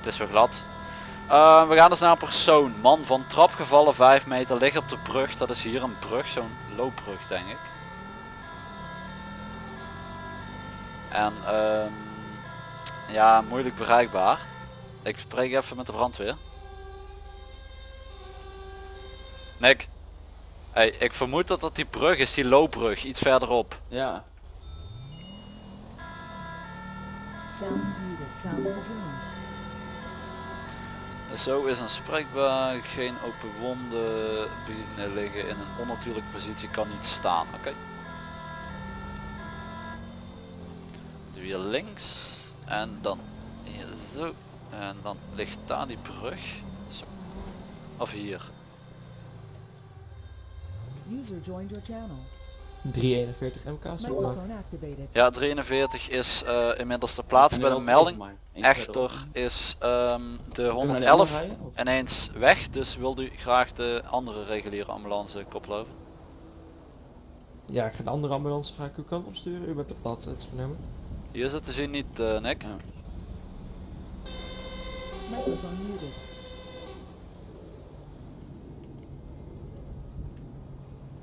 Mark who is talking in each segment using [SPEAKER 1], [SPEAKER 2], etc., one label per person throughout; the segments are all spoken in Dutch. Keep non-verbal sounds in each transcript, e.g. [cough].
[SPEAKER 1] Het is weer glad. Eh, we gaan dus naar een persoon. Man van trap gevallen 5 meter, ligt op de brug. Dat is hier een brug, zo'n loopbrug denk ik. En ehm, ja, moeilijk bereikbaar. Ik spreek even met de brandweer. Nick. Hey, ik vermoed dat dat die brug is, die loopbrug, iets verderop.
[SPEAKER 2] Ja.
[SPEAKER 1] Zo is een spreekbaar, geen open wonden, binnen liggen in een onnatuurlijke positie, kan niet staan. Oké. Doe hier links en dan hier zo en dan ligt daar die brug. Zo. Of hier.
[SPEAKER 3] User joined your channel.
[SPEAKER 4] 341 MK zeg maar.
[SPEAKER 3] Microphone activated.
[SPEAKER 1] Ja, 43 is eh, inmiddels ter plaatse bij de melding. Echter is ehm, de
[SPEAKER 2] Kunnen we naar die
[SPEAKER 1] 111
[SPEAKER 2] andere rijden, of?
[SPEAKER 1] ineens weg, dus wil u graag de andere reguliere ambulance koppelen over?
[SPEAKER 4] Ja, ik ga de andere ambulance ga ik uw kant opsturen. U bent de plaats het.
[SPEAKER 1] Hier zit te zien niet, eh Nick.
[SPEAKER 2] Ja.
[SPEAKER 3] Muted.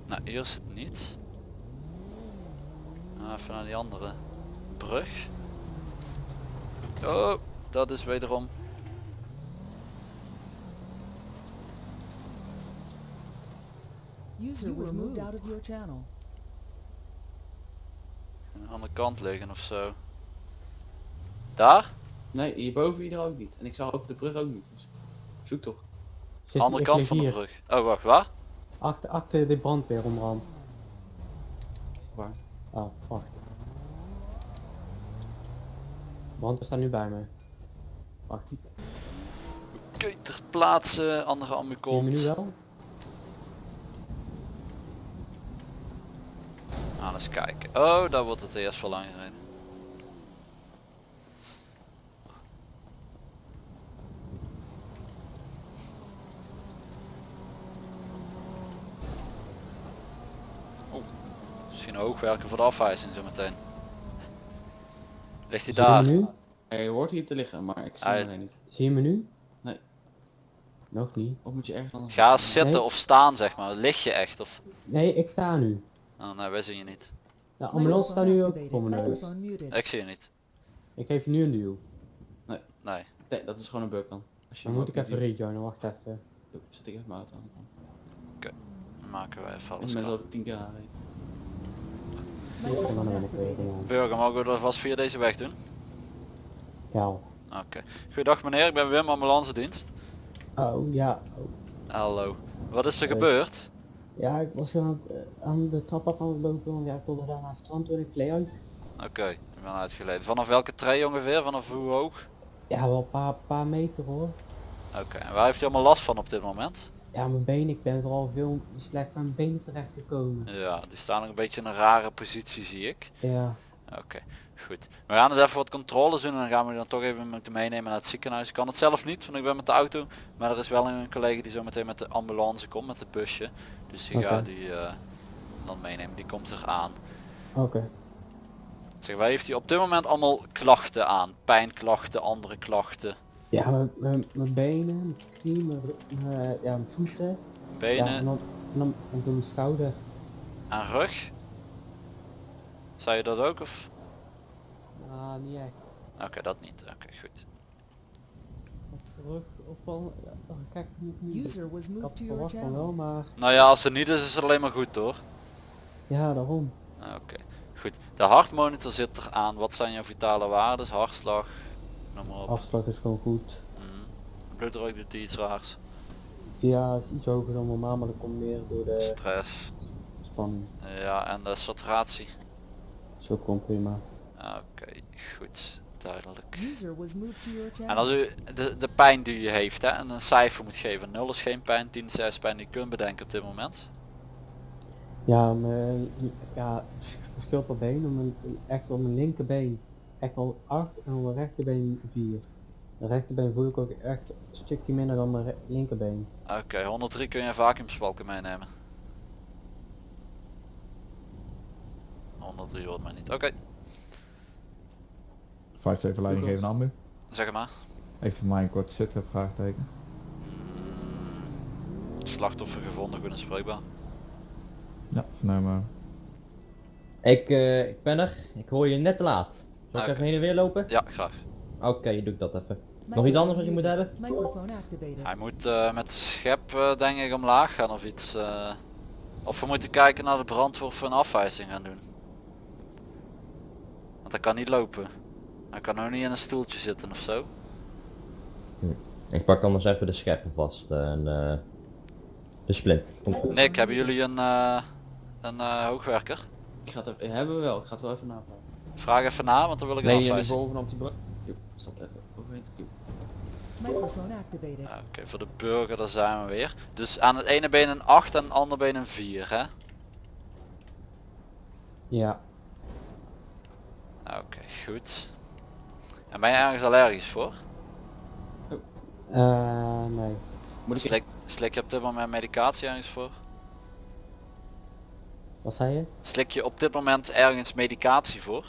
[SPEAKER 1] Nou, hier zit niet. Nou, even naar die andere brug. Oh, dat is wederom.
[SPEAKER 3] User was moved out of your channel.
[SPEAKER 1] Aan de andere kant liggen of zo. Daar?
[SPEAKER 2] Nee, hierboven hier ook niet. En ik zag ook de brug ook niet. Dus zoek toch.
[SPEAKER 5] Zit,
[SPEAKER 1] andere kant van de brug. Oh, wacht, waar?
[SPEAKER 5] Achter, achter de brandweer onderhand.
[SPEAKER 2] Waar?
[SPEAKER 5] Oh, wacht. Brandweer staat nu bij me. Wacht,
[SPEAKER 1] Oké, ter plaatse, andere ambu
[SPEAKER 5] me nu
[SPEAKER 1] komt.
[SPEAKER 5] wel?
[SPEAKER 1] Nou, eens kijken. Oh, daar wordt het eerst voor lang gereden. Oh, misschien ook werken voor de afwijzing zo meteen. Ligt hij
[SPEAKER 5] Zie je
[SPEAKER 1] daar?
[SPEAKER 5] me nu?
[SPEAKER 2] Hij hoort hier te liggen, maar ik zie
[SPEAKER 1] Hij-
[SPEAKER 2] hem alleen niet.
[SPEAKER 5] Zie je me nu?
[SPEAKER 2] Nee.
[SPEAKER 5] Nog niet.
[SPEAKER 2] Of moet je ergens anders...
[SPEAKER 1] Ga zitten
[SPEAKER 5] Nee.
[SPEAKER 1] of staan zeg maar. Lig je echt of...
[SPEAKER 5] Nee, ik sta nu.
[SPEAKER 1] Oh, nee, wij zien je niet.
[SPEAKER 5] De ambulance staat nu ook voor mijn neus.
[SPEAKER 1] Ik zie je niet.
[SPEAKER 5] Ik geef je nu een duw.
[SPEAKER 1] Nee.
[SPEAKER 2] Nee, dat is gewoon een bug dan. Als je
[SPEAKER 5] Dan moet ik even rejoinen, wacht even.
[SPEAKER 2] ziet. Zet ik even mijn auto aan.
[SPEAKER 1] Dan maken wij even
[SPEAKER 2] Ik
[SPEAKER 1] alles
[SPEAKER 2] ben 10
[SPEAKER 5] ben ik weer
[SPEAKER 3] activated.
[SPEAKER 5] gewoon.
[SPEAKER 1] Burger, mogen we dat vast via deze weg doen?
[SPEAKER 5] Ja.
[SPEAKER 1] Oké. Goedendag meneer, ik ben Wim, ambulance dienst.
[SPEAKER 5] Oh, ja. Oh.
[SPEAKER 1] Hallo. Wat is er gebeurd?
[SPEAKER 5] Ja, ik was aan, eh, aan de trap af aan het lopen, want ja, ik wilde daar naar het strand toen ik kleed uit.
[SPEAKER 1] Oké, ik ben uitgeleden. Vanaf welke tree ongeveer? Vanaf hoe hoog?
[SPEAKER 5] Ja, wel een paar, paar meter hoor.
[SPEAKER 1] Oké, en waar heeft u allemaal last van op dit moment?
[SPEAKER 5] Ja, mijn been, ik ben vooral veel slecht aan mijn benen terecht gekomen.
[SPEAKER 1] Ja, die staan nog een beetje in een rare positie zie ik.
[SPEAKER 5] Ja,
[SPEAKER 1] Oké, goed. We gaan dus even wat controles doen en dan gaan we dan toch even moeten meenemen naar het ziekenhuis. Ik kan het zelf niet, want ik ben met de auto. Maar er is wel een collega die zo meteen met de ambulance komt, met het busje. Dus die gaat die eh, dan meenemen, die komt er aan.
[SPEAKER 5] oké.
[SPEAKER 1] Zeg, waar heeft hij op dit moment allemaal klachten aan? Pijnklachten, andere klachten,
[SPEAKER 5] Ja, mijn- mijn mijn benen, mijn knie, mijn, ja, mijn voeten. Ja, en
[SPEAKER 1] benen
[SPEAKER 5] dan, en dan, en dan mijn schouder.
[SPEAKER 1] en rug? Zou je dat ook of?
[SPEAKER 5] Ah, niet echt.
[SPEAKER 1] Oké, dat niet. Oké, goed.
[SPEAKER 5] Wat terug of wel, ja, oh, kijk, niet, niet.
[SPEAKER 3] User was moved to your
[SPEAKER 5] van
[SPEAKER 3] channel.
[SPEAKER 5] wel, maar
[SPEAKER 1] Nou ja, als het niet is, is het alleen maar goed hoor.
[SPEAKER 5] ja, daarom.
[SPEAKER 1] Oké, goed. De hartmonitor zit er aan. Wat zijn jouw vitale waarden? Hartslag, noem maar op.
[SPEAKER 5] Afslag is gewoon goed.
[SPEAKER 1] Mhm. Bloeddruk doet die iets raars.
[SPEAKER 5] Ja, is iets hoger dan normaal, maar dat komt meer door de
[SPEAKER 1] Stress.
[SPEAKER 5] spanning.
[SPEAKER 1] Ja, en de saturatie.
[SPEAKER 5] Is ook gewoon prima.
[SPEAKER 1] Oké, goed. Duidelijk. En als u de, de pijn die u heeft hè, en een cijfer moet geven. 0 is geen pijn, 10 is juist pijn die u kunt bedenken op dit moment.
[SPEAKER 5] Ja, mijn, ja, het verschilt per been, mijn, echt op mijn linkerbeen echt wel 8 en op mijn rechterbeen 4. De rechterbeen voel ik ook echt een stukje minder dan mijn linkerbeen.
[SPEAKER 1] Oké, 103 kun je een vacuümspalken 103 hoort mij niet. Oké,
[SPEAKER 6] 5-7 leiding geven aan ambu.
[SPEAKER 1] zeg het maar.
[SPEAKER 6] Heeft voor mij een korte sit vraagteken.
[SPEAKER 1] Mm, slachtoffer gevonden, goed en spreekbaar.
[SPEAKER 6] Ja, vernomen.
[SPEAKER 7] Ik, eh, ik ben er. Ik hoor je net te laat. Zal ik
[SPEAKER 1] Oké.
[SPEAKER 7] even heen en weer lopen?
[SPEAKER 1] Ja, graag.
[SPEAKER 7] Oké, doe ik dat even. Nog iets anders wat je moet hebben?
[SPEAKER 1] Hij moet eh, met de schep eh, denk ik omlaag gaan of iets. eh. of we moeten kijken naar de brandweer of we een afwijzing gaan doen. Want hij kan niet lopen. Hij kan ook niet in een stoeltje zitten of zo.
[SPEAKER 7] Ik pak anders even de scheppen vast en eh, de splint.
[SPEAKER 1] Nick, hebben jullie een, eh, een eh, hoogwerker?
[SPEAKER 2] Ik ga het even, hebben we wel, ik ga het wel even navragen.
[SPEAKER 1] Vraag even na, want dan wil ik
[SPEAKER 2] Nee,
[SPEAKER 1] afwijzing.
[SPEAKER 2] bovenop die brug. Jo, stop even. Overheen.
[SPEAKER 3] Activated.
[SPEAKER 1] Ja, Oké, voor de burger daar zijn we weer. Dus aan het ene been een 8 en aan het andere been een 4 hè?
[SPEAKER 5] Ja,
[SPEAKER 1] Oké, goed. En ben je ergens allergisch voor?
[SPEAKER 5] eh nee.
[SPEAKER 2] Moet ik
[SPEAKER 1] Slik, slik je op dit moment medicatie ergens voor?
[SPEAKER 5] Wat zei je?
[SPEAKER 1] Slik je op dit moment ergens medicatie voor?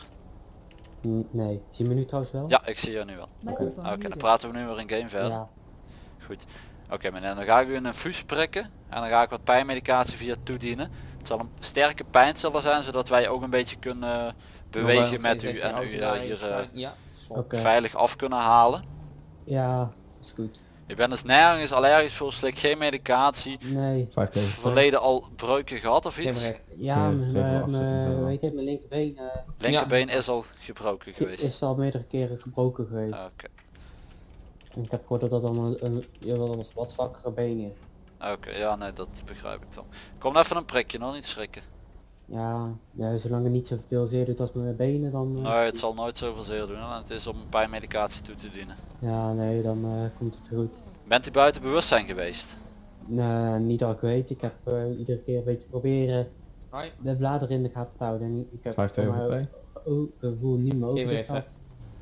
[SPEAKER 5] N- nee. Zie je me nu trouwens wel?
[SPEAKER 1] Ja, ik zie je nu wel. Oké, dan
[SPEAKER 3] muted.
[SPEAKER 1] praten we nu weer in game verder.
[SPEAKER 5] Ja.
[SPEAKER 1] Goed. Oké meneer, dan ga ik u een infuus prikken en dan ga ik wat pijnmedicatie via toedienen. Het zal een sterke pijnstiller zijn zodat wij ook een beetje kunnen bewegen met u en u eh, hier eh,
[SPEAKER 4] Ja.
[SPEAKER 1] Veilig af kunnen halen.
[SPEAKER 5] Ja, is goed.
[SPEAKER 1] U bent dus nergens allergisch voor, slik geen medicatie.
[SPEAKER 5] Nee.
[SPEAKER 6] 5-7.
[SPEAKER 1] Verleden al breuken gehad of iets?
[SPEAKER 5] Ja, mijn- weet je, mijn linkerbeen eh,
[SPEAKER 1] Linkerbeen is al gebroken geweest.
[SPEAKER 5] is al meerdere keren gebroken geweest.
[SPEAKER 1] Oké,
[SPEAKER 5] ik heb gehoord dat dat dan een, een, een wat zwakkere been is.
[SPEAKER 1] Oké, ja nee, dat begrijp ik dan. Kom even een prikje, nog niet schrikken.
[SPEAKER 5] Ja, ja, zolang het niet zoveel zeer doet als mijn benen, dan... eh,
[SPEAKER 1] Nee, het zal nooit zoveel zeer doen, en het is om pijnmedicatie toe te dienen.
[SPEAKER 5] Ja, nee, dan eh, komt het goed.
[SPEAKER 1] Bent u buiten bewustzijn geweest?
[SPEAKER 5] Nee, niet dat ik weet. Ik heb eh, iedere keer een beetje proberen
[SPEAKER 4] Hoi.
[SPEAKER 5] de bladeren in de gaten te houden. En ik heb
[SPEAKER 6] 5
[SPEAKER 5] voor mij
[SPEAKER 6] TVP.
[SPEAKER 5] ook gevoel niet meer over gehad.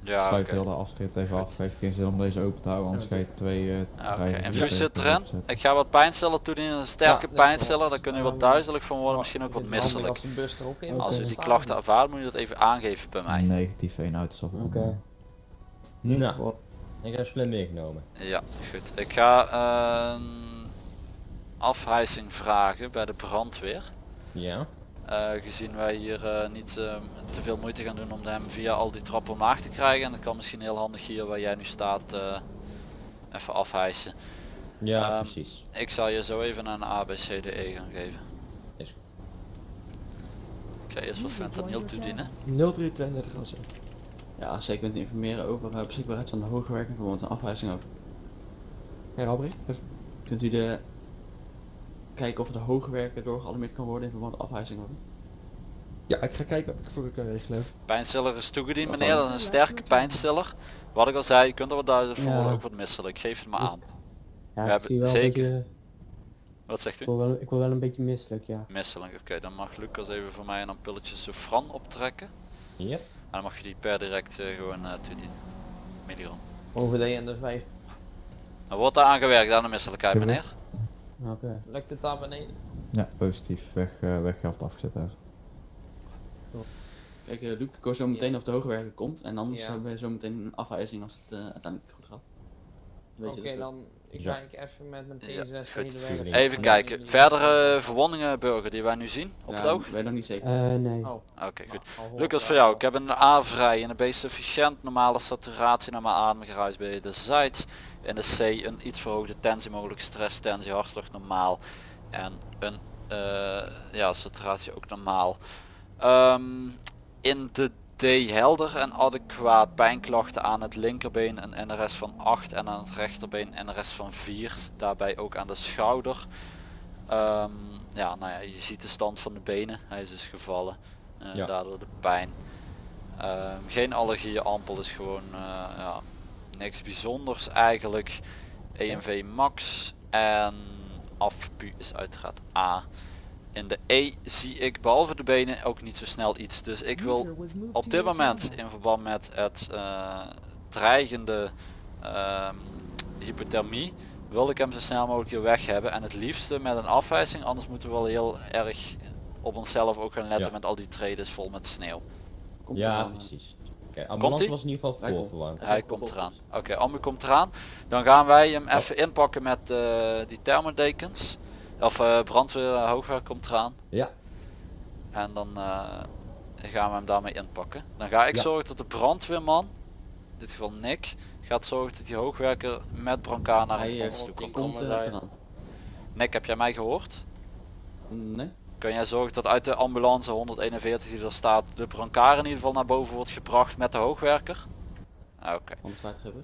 [SPEAKER 1] Ja,
[SPEAKER 6] Sluit
[SPEAKER 1] oké.
[SPEAKER 6] heel de afrit even af. Heeft geen zin om deze open te houden, anders ga je twee eh
[SPEAKER 1] Ja, Oké,
[SPEAKER 6] rijen
[SPEAKER 1] infuus
[SPEAKER 6] zitten.
[SPEAKER 1] zit erin. Ik ga wat pijnstiller toedienen, een sterke
[SPEAKER 4] Ja, dat
[SPEAKER 1] pijnstiller, daar kunnen u wat duizelig van worden, misschien ook wat
[SPEAKER 4] het
[SPEAKER 1] misselijk.
[SPEAKER 4] Als bus er ook in
[SPEAKER 1] Als u die klachten ervaart moet je dat even aangeven bij mij.
[SPEAKER 6] Negatief 1 uit de
[SPEAKER 5] Oké.
[SPEAKER 7] Nou, ik heb splint meegenomen.
[SPEAKER 1] Ja, goed. Ik ga een afhijzing vragen bij de brandweer.
[SPEAKER 7] Ja.
[SPEAKER 1] Eh, gezien wij hier eh, niet eh, te veel moeite gaan doen om hem via al die trappen omlaag te krijgen. En het kan misschien heel handig hier waar jij nu staat eh, even afhijsen.
[SPEAKER 7] Ja,
[SPEAKER 1] Ehm,
[SPEAKER 7] precies.
[SPEAKER 1] Ik zal je zo even een ABCDE gaan geven.
[SPEAKER 7] Is goed.
[SPEAKER 1] Ik ga eerst wat fentanyl toedienen.
[SPEAKER 4] 0332 was het.
[SPEAKER 2] Ja, zeker met informeren over uh, beschikbaarheid van de hoogwerking, bijvoorbeeld een afwijzing ook.
[SPEAKER 4] Herhaal Brie.
[SPEAKER 2] Kunt u de kijken of de hoogwerker doorgealarmeerd kan worden in verband met afwijzing?
[SPEAKER 4] Ja, ik ga kijken wat ik voor u kan regelen.
[SPEAKER 1] Pijnstiller is toegediend meneer,
[SPEAKER 2] dan?
[SPEAKER 1] dat is een sterke pijnstiller. Wat ik al zei, je kunt er wat duizelig voor
[SPEAKER 5] Ja.
[SPEAKER 1] worden, ook wat misselijk. Geef het maar aan.
[SPEAKER 5] Ja,
[SPEAKER 1] We hebben- zeker.
[SPEAKER 5] een beetje...
[SPEAKER 1] Wat zegt
[SPEAKER 5] Ik
[SPEAKER 1] u?
[SPEAKER 5] wel, ik word wel een beetje misselijk, ja.
[SPEAKER 1] Misselijk, oké. Dan mag Lucas even voor mij een ampulletje Sofran optrekken.
[SPEAKER 7] Yep.
[SPEAKER 1] En dan mag je die per direct eh, gewoon uh, toedienen. Milligram.
[SPEAKER 4] Over de en de 5.
[SPEAKER 1] Dan wordt daar aan gewerkt aan de misselijkheid meneer.
[SPEAKER 5] Oké.
[SPEAKER 4] Lukt het daar beneden?
[SPEAKER 6] Ja, positief. Weg, uh, afgezet daar.
[SPEAKER 2] Kijk, uh, Luc, ik hoor zo meteen of de hoogwerker komt en anders
[SPEAKER 4] Ja.
[SPEAKER 2] hebben we zo meteen een afwijzing als het uh, uiteindelijk goed gaat.
[SPEAKER 4] Oké, dan ik
[SPEAKER 7] Ja.
[SPEAKER 4] kijk even met mijn
[SPEAKER 1] Ja,
[SPEAKER 4] T6
[SPEAKER 1] goed. Even kijken. Verdere verwondingen burger die wij nu zien op
[SPEAKER 2] ja,
[SPEAKER 1] het oog?
[SPEAKER 2] weet ik nog niet zeker.
[SPEAKER 5] Eh, nee.
[SPEAKER 4] Oh,
[SPEAKER 1] Oké, goed.
[SPEAKER 4] hoor
[SPEAKER 1] Lucas voor jou. Ik heb een A vrij en een B sufficiënt, normale saturatie naar mijn ademgeruis bij de zijds. En de C een iets verhoogde tensie, mogelijk stress, tensie, hartslag normaal. En een eh, ja, saturatie ook normaal. Ehm, in de D helder en adequaat pijnklachten aan het linkerbeen een NRS van 8 en aan het rechterbeen een NRS van 4. Daarbij ook aan de schouder. Ehm, ja, nou ja, je ziet de stand van de benen. Hij is dus gevallen. Eh,
[SPEAKER 7] Ja.
[SPEAKER 1] Daardoor de pijn. Ehm, geen allergieën, ampel is gewoon eh, ja, niks bijzonders eigenlijk. EMV max en afpu is uiteraard A. In de E zie ik behalve de benen ook niet zo snel iets. Dus ik wil op dit moment in verband met het eh, dreigende ehm, hypothermie wil ik hem zo snel mogelijk hier weg hebben en het liefste met een afwijzing anders moeten we wel heel erg op onszelf ook gaan letten
[SPEAKER 7] Ja.
[SPEAKER 1] met al die treden vol met sneeuw.
[SPEAKER 2] Komt
[SPEAKER 7] Ja,
[SPEAKER 2] eraan.
[SPEAKER 7] precies. Oké, ambulance
[SPEAKER 1] ie?
[SPEAKER 7] was in ieder geval
[SPEAKER 2] Hij komt.
[SPEAKER 7] voorverwarmd.
[SPEAKER 1] Hij komt eraan. Oké, Ambu komt eraan. Dan gaan wij hem even inpakken met eh, die thermodekens. Of eh, brandweer eh, hoogwerk komt eraan.
[SPEAKER 7] Ja,
[SPEAKER 1] En dan eh, gaan we hem daarmee inpakken. Dan ga ik
[SPEAKER 7] Ja.
[SPEAKER 1] zorgen dat de brandweerman, in dit geval Nick, gaat zorgen dat die hoogwerker met brancard naar
[SPEAKER 2] Hij
[SPEAKER 1] ons toe komt.
[SPEAKER 2] komt.
[SPEAKER 1] Nick, heb jij mij gehoord?
[SPEAKER 2] Nee?
[SPEAKER 1] Kun jij zorgen dat uit de ambulance 141 die er staat, de brancard in ieder geval naar boven wordt gebracht met de hoogwerker? Oké.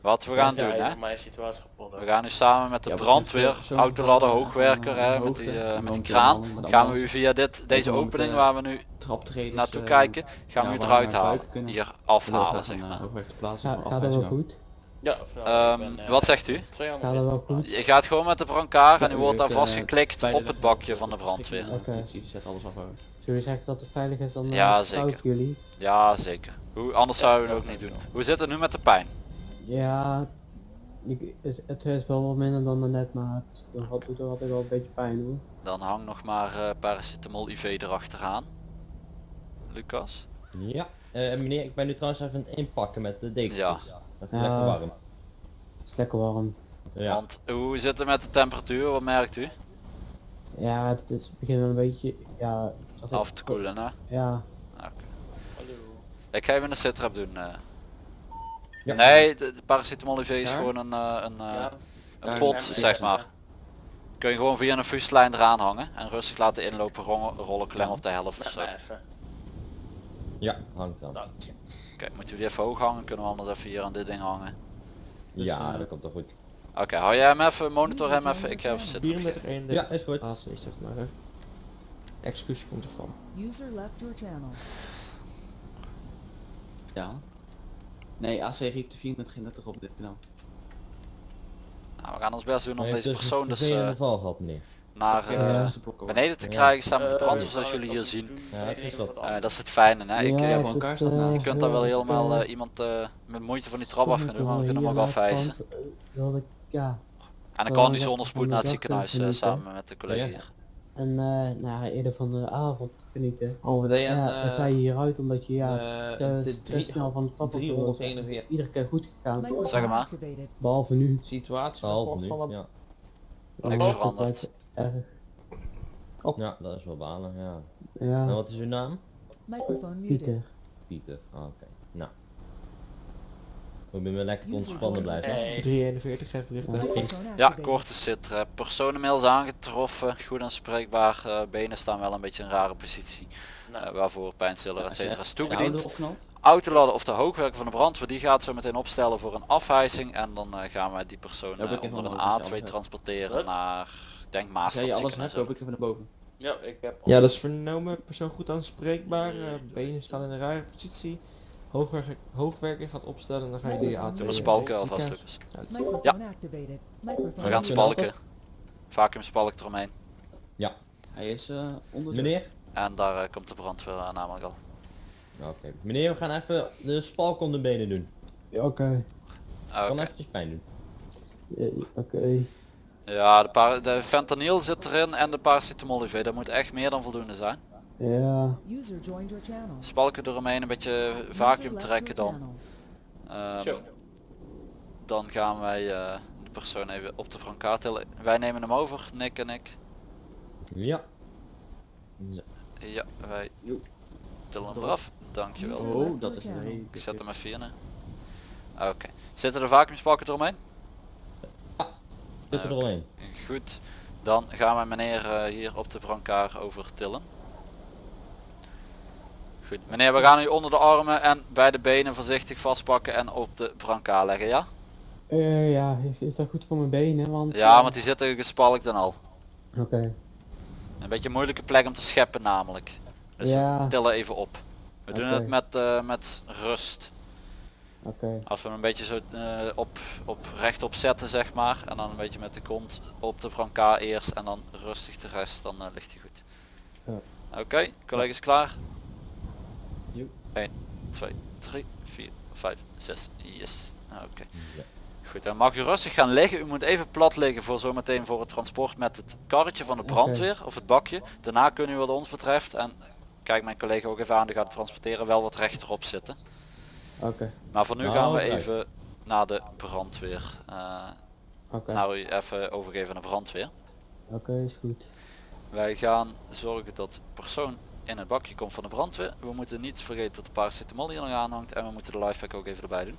[SPEAKER 1] Wat we gaan doen hè?
[SPEAKER 8] situatie.
[SPEAKER 1] We gaan nu samen met de
[SPEAKER 2] Ja,
[SPEAKER 1] brandweer, autoladder,
[SPEAKER 2] eh,
[SPEAKER 1] hoogwerker,
[SPEAKER 2] van,
[SPEAKER 1] hè,
[SPEAKER 2] eh,
[SPEAKER 1] met die, eh, met kraan, gaan we u via dit, deze
[SPEAKER 2] met,
[SPEAKER 1] opening
[SPEAKER 2] eh,
[SPEAKER 1] waar we nu naartoe kijken, gaan we u eruit halen. Hier afhalen zeg maar.
[SPEAKER 5] gaat dat wel goed?
[SPEAKER 8] Ja, nou,
[SPEAKER 1] Ehm,
[SPEAKER 8] ik ben, eh,
[SPEAKER 1] wat zegt u?
[SPEAKER 5] Gaat dat wel goed?
[SPEAKER 1] Je gaat gewoon met de brancard en
[SPEAKER 2] Ja,
[SPEAKER 1] u
[SPEAKER 2] u
[SPEAKER 1] wordt daar
[SPEAKER 2] eh,
[SPEAKER 1] vastgeklikt op het bakje van de brandweer.
[SPEAKER 5] Oké.
[SPEAKER 2] Hoor.
[SPEAKER 5] Zullen we zeggen dat het veilig is dan? eh,
[SPEAKER 1] Ja,
[SPEAKER 5] ik
[SPEAKER 1] zeker.
[SPEAKER 5] jullie.
[SPEAKER 1] Ja zeker. Hoe, anders zouden we het ook niet doen. Hoe zit het nu met de pijn?
[SPEAKER 5] Ja, ik, het, is wel wat minder dan net, maar het doet er altijd wel een beetje pijn hoor.
[SPEAKER 1] Dan hang nog maar eh paracetamol IV erachteraan. Lucas?
[SPEAKER 7] ja. Eh, meneer, ik ben nu trouwens even aan het inpakken met de dekens.
[SPEAKER 1] Ja.
[SPEAKER 7] Lekker warm.
[SPEAKER 5] Het is lekker warm.
[SPEAKER 7] Ja.
[SPEAKER 1] Want hoe zit het met de temperatuur? Wat merkt u?
[SPEAKER 5] Ja, het is wel een beetje, ja...
[SPEAKER 1] Af te koelen hè?
[SPEAKER 5] Ja,
[SPEAKER 1] Ik ga even een sitrap doen. eh.
[SPEAKER 7] Ja.
[SPEAKER 1] Nee, de, de paracetamol IV is
[SPEAKER 2] Ja?
[SPEAKER 1] gewoon een, eh, een, eh,
[SPEAKER 8] Ja.
[SPEAKER 1] een
[SPEAKER 2] Ja,
[SPEAKER 1] pot
[SPEAKER 2] ja,
[SPEAKER 1] zeg
[SPEAKER 2] ja.
[SPEAKER 1] maar. Kun je gewoon via een fuslijn eraan hangen en rustig laten inlopen, rollen, rollen klem op de helft of zo.
[SPEAKER 7] Ja, hangt dan.
[SPEAKER 8] Dank je.
[SPEAKER 1] Oké, moeten we die even hoog hangen? Kunnen we anders even hier aan dit ding hangen?
[SPEAKER 7] ja,
[SPEAKER 2] eh,
[SPEAKER 7] dat komt toch goed.
[SPEAKER 1] Oké, hou jij hem even, monitor hem even, ik ga even zitten.
[SPEAKER 4] 34, 31.
[SPEAKER 7] Ja, is goed.
[SPEAKER 4] Is zeg maar. hè. Executie komt ervan.
[SPEAKER 3] User left your channel.
[SPEAKER 2] Ja. Nee, AC riep de 34 op dit kanaal.
[SPEAKER 1] Nou, we gaan ons best doen om deze
[SPEAKER 7] dus
[SPEAKER 1] persoon dus eh,
[SPEAKER 7] val gehad, meneer.
[SPEAKER 1] Naar
[SPEAKER 2] Ja,
[SPEAKER 1] eh,
[SPEAKER 2] de
[SPEAKER 1] beneden te krijgen samen met de
[SPEAKER 8] Eh,
[SPEAKER 1] brandweer
[SPEAKER 8] zou
[SPEAKER 1] zoals
[SPEAKER 8] ik
[SPEAKER 1] jullie hier zien.
[SPEAKER 7] Ja, het is wat.
[SPEAKER 1] Eh, dat is het fijne hè. Ik, eh,
[SPEAKER 2] maar
[SPEAKER 5] eh,
[SPEAKER 1] je kunt daar wel
[SPEAKER 5] ja,
[SPEAKER 1] helemaal eh, iemand eh, met moeite van die trap af gaan doen, maar we kunnen hem ook
[SPEAKER 5] de
[SPEAKER 1] afwijzen.
[SPEAKER 5] eh,
[SPEAKER 1] En dan kan hij zonder spoed
[SPEAKER 5] van
[SPEAKER 1] naar
[SPEAKER 5] de
[SPEAKER 1] het ziekenhuis eh, samen met de collega hier.
[SPEAKER 5] en eh nou, eerder van de avond genieten.
[SPEAKER 2] Oh, wat
[SPEAKER 5] Ja, dan ga je hieruit omdat je ja,
[SPEAKER 2] eh,
[SPEAKER 5] te,
[SPEAKER 2] de
[SPEAKER 5] te
[SPEAKER 2] drie-
[SPEAKER 5] snel van de trap af wil.
[SPEAKER 2] 341.
[SPEAKER 5] Het is iedere keer goed gegaan.
[SPEAKER 1] Zeg maar.
[SPEAKER 5] Behalve nu.
[SPEAKER 4] Situatie
[SPEAKER 7] Behalve
[SPEAKER 4] van
[SPEAKER 7] nu, ja.
[SPEAKER 1] Niks
[SPEAKER 5] Oh,
[SPEAKER 1] veranderd.
[SPEAKER 5] Erg.
[SPEAKER 7] Ja, dat is wel balen, ja. En
[SPEAKER 5] Ja,
[SPEAKER 7] wat is uw naam?
[SPEAKER 3] Microphone muted.
[SPEAKER 5] Pieter.
[SPEAKER 7] Pieter. Ah, Oké. Nou. We moeten lekker ontspannen blijven.
[SPEAKER 8] Hey.
[SPEAKER 4] 341, geef bericht aan.
[SPEAKER 3] Microphone
[SPEAKER 1] Ja, korte sitrep. Personenmails aangetroffen, goed aanspreekbaar. eh, benen staan wel een beetje in een rare positie. Eh, waarvoor pijnstiller et cetera is toegediend. Autoladder of de hoogwerker van de brandweer die gaat zo meteen opstellen voor een afhijzing. En dan eh, gaan wij die persoon eh, onder een
[SPEAKER 2] nodig, als je
[SPEAKER 1] A2
[SPEAKER 2] alles hebt.
[SPEAKER 1] transporteren
[SPEAKER 8] Wat?
[SPEAKER 1] naar, denk
[SPEAKER 2] jij alles hebt,
[SPEAKER 1] ook.
[SPEAKER 2] loop ik even naar boven.
[SPEAKER 8] ja, ik heb...
[SPEAKER 4] Ja, dat is vernomen. Persoon goed aanspreekbaar. eh, benen staan in een rare positie. Hoogwerker, hoogwerker gaat opstellen en dan ga je die A2.
[SPEAKER 1] We spalken alvast. Lucas.
[SPEAKER 4] Ja,
[SPEAKER 1] We gaan spalken. Vacuüm spalk eromheen.
[SPEAKER 2] Hij is eh onder de...
[SPEAKER 7] Meneer?
[SPEAKER 1] En daar eh, komt de brandweer aan namelijk al.
[SPEAKER 7] Oké. Meneer, we gaan even de spalk om de benen doen.
[SPEAKER 5] Ja, Oké.
[SPEAKER 1] Ah,
[SPEAKER 7] Kan
[SPEAKER 1] Oké.
[SPEAKER 7] eventjes pijn doen.
[SPEAKER 5] Ja, Oké.
[SPEAKER 1] Ja, de, par- de fentanyl zit erin en de paracetamol IV. Dat moet echt meer dan voldoende zijn.
[SPEAKER 5] Ja.
[SPEAKER 1] Spalken eromheen, een beetje vacuüm trekken dan. Ehm, dan gaan wij eh, de persoon even op de brancard tillen. Wij nemen hem over, Nick en ik.
[SPEAKER 7] Ja. Zo.
[SPEAKER 1] Ja, wij tillen hem eraf. Dankjewel.
[SPEAKER 2] Oh, dat is een
[SPEAKER 1] Ik zet hem even in. Oké. Zitten de vacuümspalken eromheen?
[SPEAKER 7] Zit er doorheen.
[SPEAKER 1] Goed. Dan gaan we meneer eh, hier op de brancard over tillen. Goed. Meneer, we gaan u onder de armen en bij de benen voorzichtig vastpakken en op de brancard leggen, ja?
[SPEAKER 5] Eh, ja, is, is dat goed voor mijn benen? Want,
[SPEAKER 1] Ja,
[SPEAKER 5] eh,
[SPEAKER 1] want die zitten gespalkt en al.
[SPEAKER 5] Oké.
[SPEAKER 1] Een beetje een moeilijke plek om te scheppen namelijk. Dus
[SPEAKER 5] Ja.
[SPEAKER 1] we tillen even op. We doen het met, eh, met rust. Als we hem een beetje zo eh, op, op rechtop zetten zeg maar. En dan een beetje met de kont op de brancard eerst en dan rustig de rest, dan eh, ligt hij goed.
[SPEAKER 5] Ja.
[SPEAKER 1] Oké, collega's klaar?
[SPEAKER 2] Jo.
[SPEAKER 1] 1, 2, 3, 4, 5, 6. Yes. Oké.
[SPEAKER 7] Ja.
[SPEAKER 1] Goed, dan mag u rustig gaan liggen. U moet even plat liggen voor zometeen voor het transport met het karretje van de brandweer of het bakje. Daarna kunnen u wat ons betreft, en kijk mijn collega ook even aan, die gaat transporteren, wel wat rechterop zitten.
[SPEAKER 5] Oké,
[SPEAKER 1] Maar voor nu
[SPEAKER 7] Nou,
[SPEAKER 1] gaan we even naar de brandweer. eh
[SPEAKER 5] oké,
[SPEAKER 1] naar u even overgeven naar de brandweer.
[SPEAKER 5] oké, is goed.
[SPEAKER 1] Wij gaan zorgen dat persoon in het bakje komt van de brandweer. We moeten niet vergeten dat de paracetamol hier nog aanhangt en we moeten de lifepack ook even erbij doen.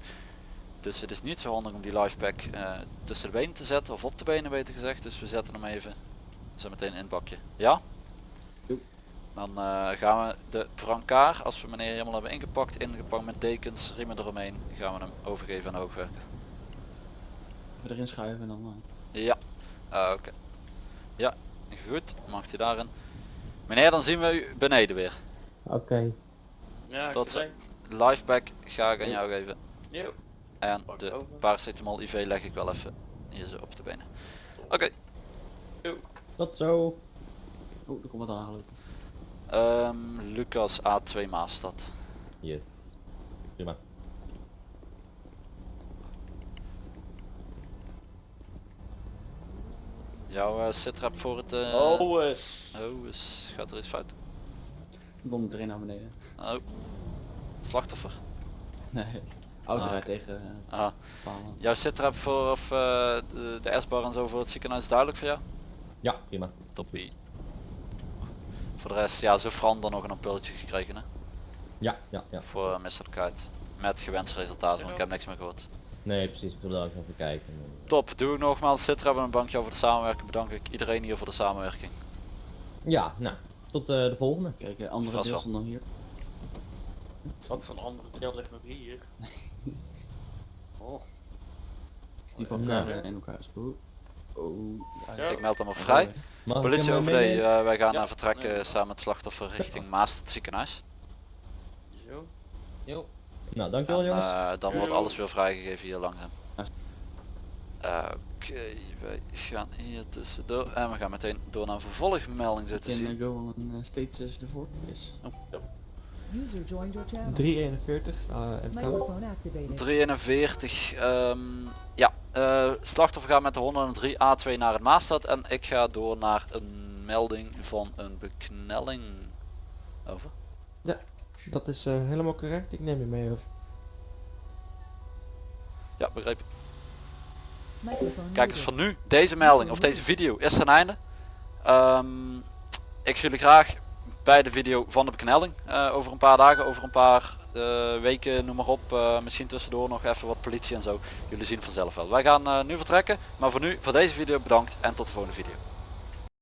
[SPEAKER 1] Dus het is niet zo handig om die lifepack eh tussen de benen te zetten of op de benen beter gezegd. Dus we zetten hem even zo meteen in het bakje. Ja? Dan eh, gaan we de brancard, als we meneer helemaal hebben ingepakt, ingepakt met dekens, riemen eromheen, gaan we hem overgeven aan de hoogwerker.
[SPEAKER 2] Even erin schuiven en dan... eh,
[SPEAKER 1] Ja, Ah, oké. Ja, goed, mag hij daarin. Meneer, dan zien we u beneden weer.
[SPEAKER 5] Oké,
[SPEAKER 8] Ja,
[SPEAKER 1] Tot zo.
[SPEAKER 8] gezegd.
[SPEAKER 1] Lifepack ga ik aan jou geven.
[SPEAKER 8] Jo.
[SPEAKER 1] En
[SPEAKER 8] Pak
[SPEAKER 1] de
[SPEAKER 8] over.
[SPEAKER 1] paracetamol IV leg ik wel even hier zo op de benen. Oké,
[SPEAKER 7] Tot zo.
[SPEAKER 2] Oh, er komt wat aangelopen.
[SPEAKER 1] Ehm, Lucas A2 Maastad.
[SPEAKER 7] Yes. Prima.
[SPEAKER 1] Jouw uh, sitrap voor het... eh,
[SPEAKER 8] Oh, eens.
[SPEAKER 1] oh, is, gaat er iets fout?
[SPEAKER 2] Dondert erin naar beneden.
[SPEAKER 1] Oh. Slachtoffer.
[SPEAKER 2] Nee. Auto
[SPEAKER 1] Ah.
[SPEAKER 2] rijdt tegen eh,
[SPEAKER 1] Ah.
[SPEAKER 2] palen.
[SPEAKER 1] Jouw sitrap voor of eh, de, de S-bar en zo voor het ziekenhuis is duidelijk voor jou?
[SPEAKER 7] Ja, prima.
[SPEAKER 1] Toppie. Voor de rest, ja, zo Fran dan nog een ampulletje gekregen hè?
[SPEAKER 7] Ja, ja, ja.
[SPEAKER 1] Voor uh, misselijkheid. Met gewenst resultaat, want ik heb niks meer gehoord.
[SPEAKER 7] Nee, precies. Ik wilde ook even kijken.
[SPEAKER 1] Top, doe ik nogmaals zitten hebben een bankje over de samenwerking. Bedank ik iedereen hier voor de samenwerking.
[SPEAKER 7] Ja, nou. Tot eh, de volgende.
[SPEAKER 2] Kijk, eh, andere
[SPEAKER 1] Vast
[SPEAKER 2] deel stond dan hier.
[SPEAKER 8] Wat voor een andere deel ligt nog hier. [laughs] Oh.
[SPEAKER 2] Die
[SPEAKER 8] Ja.
[SPEAKER 2] elkaar eh, in elkaar. Oh. Oh.
[SPEAKER 8] Ja.
[SPEAKER 1] Ik meld hem op vrij.
[SPEAKER 7] Mag ik
[SPEAKER 1] Politie
[SPEAKER 7] eh,
[SPEAKER 1] OVD, eh, wij gaan
[SPEAKER 8] Ja,
[SPEAKER 1] eh, vertrekken
[SPEAKER 8] nee.
[SPEAKER 1] samen met het slachtoffer richting Maas het ziekenhuis.
[SPEAKER 8] Zo.
[SPEAKER 4] Jo.
[SPEAKER 7] Nou, dankjewel
[SPEAKER 1] En,
[SPEAKER 7] jongens.
[SPEAKER 1] eh, dan wordt alles weer vrijgegeven hier langzaam. Oké, wij gaan hier tussendoor en we gaan meteen door naar een vervolgmelding
[SPEAKER 2] Can
[SPEAKER 1] zien.
[SPEAKER 2] I go on uh, stages ervoor?
[SPEAKER 3] Channel.
[SPEAKER 4] 341. Uh, en dan
[SPEAKER 3] Microphone activated.
[SPEAKER 1] 43, ehm, ja, eh, slachtoffer gaat met de 103 A2 naar het Maastad en ik ga door naar een melding van een beknelling. Over.
[SPEAKER 4] dat is eh, helemaal correct. Ik neem je mee over.
[SPEAKER 1] Ja, begrepen. Kijk eens
[SPEAKER 3] muted.
[SPEAKER 1] van nu, deze melding of deze video is ten einde. Ehm, ik zie jullie graag bij de video van de beknelling. eh, over een paar dagen, over een paar weken, noem maar op. eh, misschien tussendoor nog even wat politie en zo. Jullie zien vanzelf wel. Wij gaan eh, nu vertrekken. Maar voor nu, voor deze video bedankt en tot de volgende video.